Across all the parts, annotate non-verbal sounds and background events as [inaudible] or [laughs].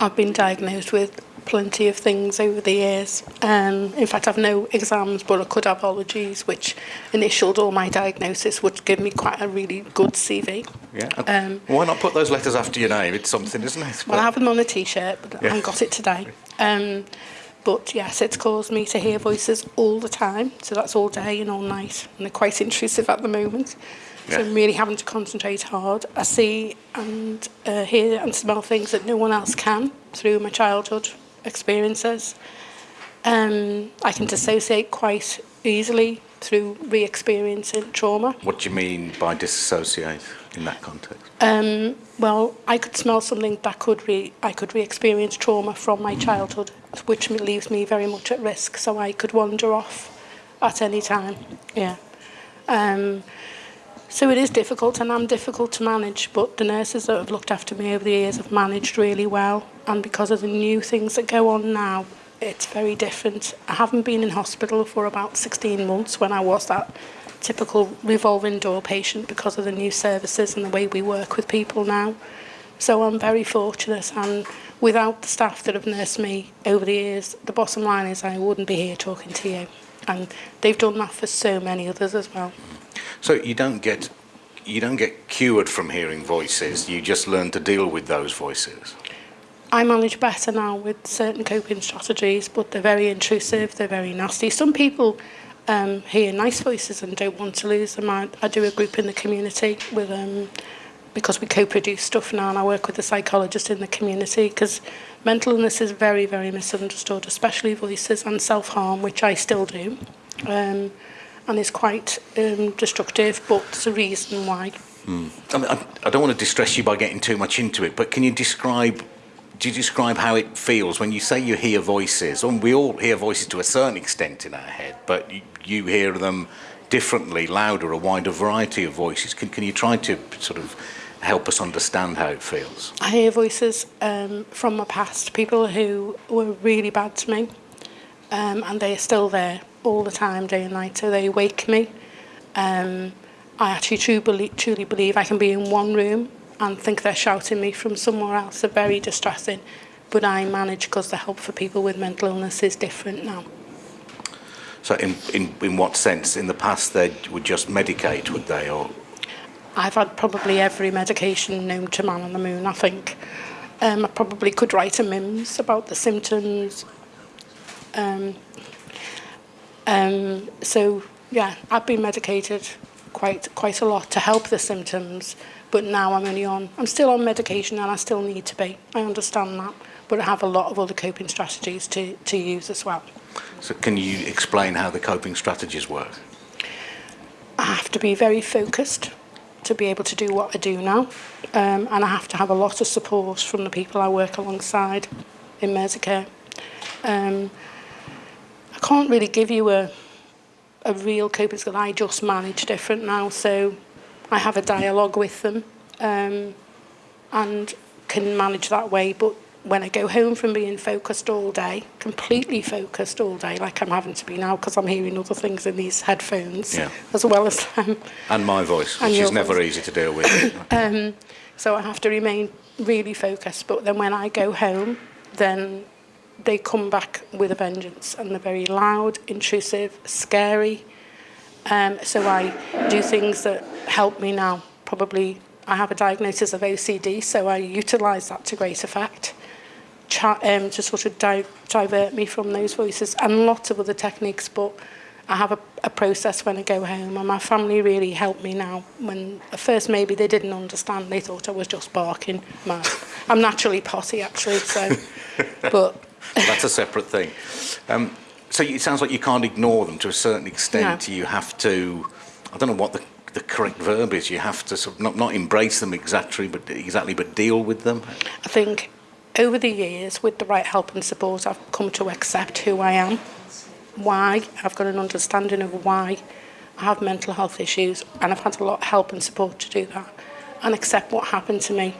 I've been diagnosed with plenty of things over the years. Um, in fact, I've no exams, but I could have allergies, which initialed all my diagnosis, would give me quite a really good CV. Yeah. Um, Why not put those letters after your name? It's something, isn't it? Well, I have them on a T-shirt, but yeah. I got it today. Um, But yes, it's caused me to hear voices all the time. So that's all day and all night. And they're quite intrusive at the moment. Yeah. So I'm really having to concentrate hard. I see and uh, hear and smell things that no one else can through my childhood experiences. Um, I can dissociate quite easily through re-experiencing trauma. What do you mean by dissociate? in that context? Um, well, I could smell something that could re I could re-experience trauma from my mm. childhood, which leaves me very much at risk. So I could wander off at any time. Yeah. Um, so it is difficult, and I'm difficult to manage. But the nurses that have looked after me over the years have managed really well. And because of the new things that go on now, it's very different. I haven't been in hospital for about 16 months when I was that typical revolving door patient because of the new services and the way we work with people now. So I'm very fortunate and without the staff that have nursed me over the years, the bottom line is I wouldn't be here talking to you. And they've done that for so many others as well. So you don't get you don't get cured from hearing voices, you just learn to deal with those voices. I manage better now with certain coping strategies, but they're very intrusive, they're very nasty. Some people um, hear nice voices and don't want to lose them. I, I do a group in the community with um, because we co-produce stuff now and I work with a psychologist in the community because mental illness is very, very misunderstood, especially voices and self-harm, which I still do, um, and is quite um, destructive, but there's a reason why. Mm. I, mean, I, I don't want to distress you by getting too much into it, but can you describe Do you describe how it feels when you say you hear voices? And we all hear voices to a certain extent in our head, but you, you hear them differently, louder, a wider variety of voices. Can, can you try to sort of help us understand how it feels? I hear voices um, from my past, people who were really bad to me, um, and they are still there all the time, day and night, so they wake me. Um, I actually truly believe, truly believe I can be in one room and think they're shouting me from somewhere else. They're very distressing, but I manage because the help for people with mental illness is different now. So, in, in, in what sense? In the past, they would just medicate, would they? Or I've had probably every medication known to man on the moon, I think. Um, I probably could write a MIMS about the symptoms. Um, um, so, yeah, I've been medicated quite quite a lot to help the symptoms, but now I'm only on, I'm still on medication and I still need to be. I understand that, but I have a lot of other coping strategies to, to use as well. so, can you explain how the coping strategies work? I have to be very focused to be able to do what I do now. Um, and I have to have a lot of support from the people I work alongside in Merseycare. Um, I can't really give you a, a real coping skill. I just manage different now. So I have a dialogue with them um, and can manage that way. But when I go home from being focused all day, completely focused all day, like I'm having to be now because I'm hearing other things in these headphones, Yeah. as well as them. And my voice, And which is never voice. easy to deal with. [coughs] Um, so I have to remain really focused. But then when I go home, then they come back with a vengeance and they're very loud, intrusive, scary. Um, so I do things that help me now. Probably I have a diagnosis of OCD, so I utilise that to great effect um, to sort of di- divert me from those voices and lots of other techniques. But I have a, a process when I go home, and my family really help me now. When at first maybe they didn't understand, they thought I was just barking. mad. I'm naturally potty actually, so [laughs] but That's a separate thing. Um, so it sounds like you can't ignore them to a certain extent. No. You have to, I don't know what the, the correct verb is, you have to sort of not, not embrace them exactly, but exactly, but deal with them. I think over the years, with the right help and support, I've come to accept who I am, why. I've got an understanding of why I have mental health issues, and I've had a lot of help and support to do that, and accept what happened to me.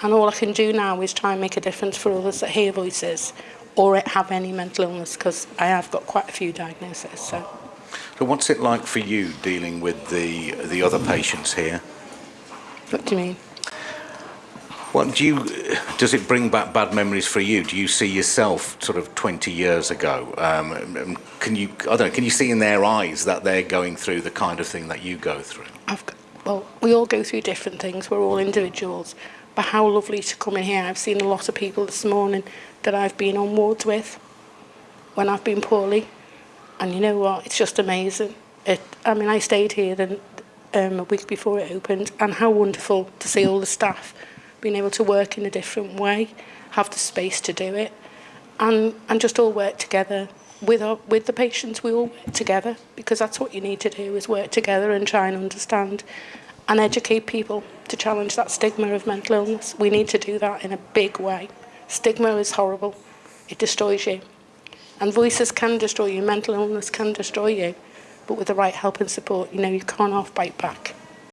And all I can do now is try and make a difference for others that hear voices or have any mental illness, because I have got quite a few diagnoses. So So what's it like for you dealing with the, the other patients here? what do you mean? What do you? Does it bring back bad memories for you? Do you see yourself sort of 20 years ago? Um, can you? I don't know. Can you see in their eyes that they're going through the kind of thing that you go through? I've well, we all go through different things. We're all individuals. But how lovely to come in here. I've seen a lot of people this morning that I've been on wards with when I've been poorly. And you know what? It's just amazing. It, I mean, I stayed here then, um, a week before it opened, and how wonderful to see all the staff being able to work in a different way, have the space to do it, and, and just all work together. With, our, with the patients, we all work together, because that's what you need to do, is work together and try and understand and educate people to challenge that stigma of mental illness. We need to do that in a big way. Stigma is horrible. It destroys you. And voices can destroy you, mental illness can destroy you. But with the right help and support, you know, you can't half bite back.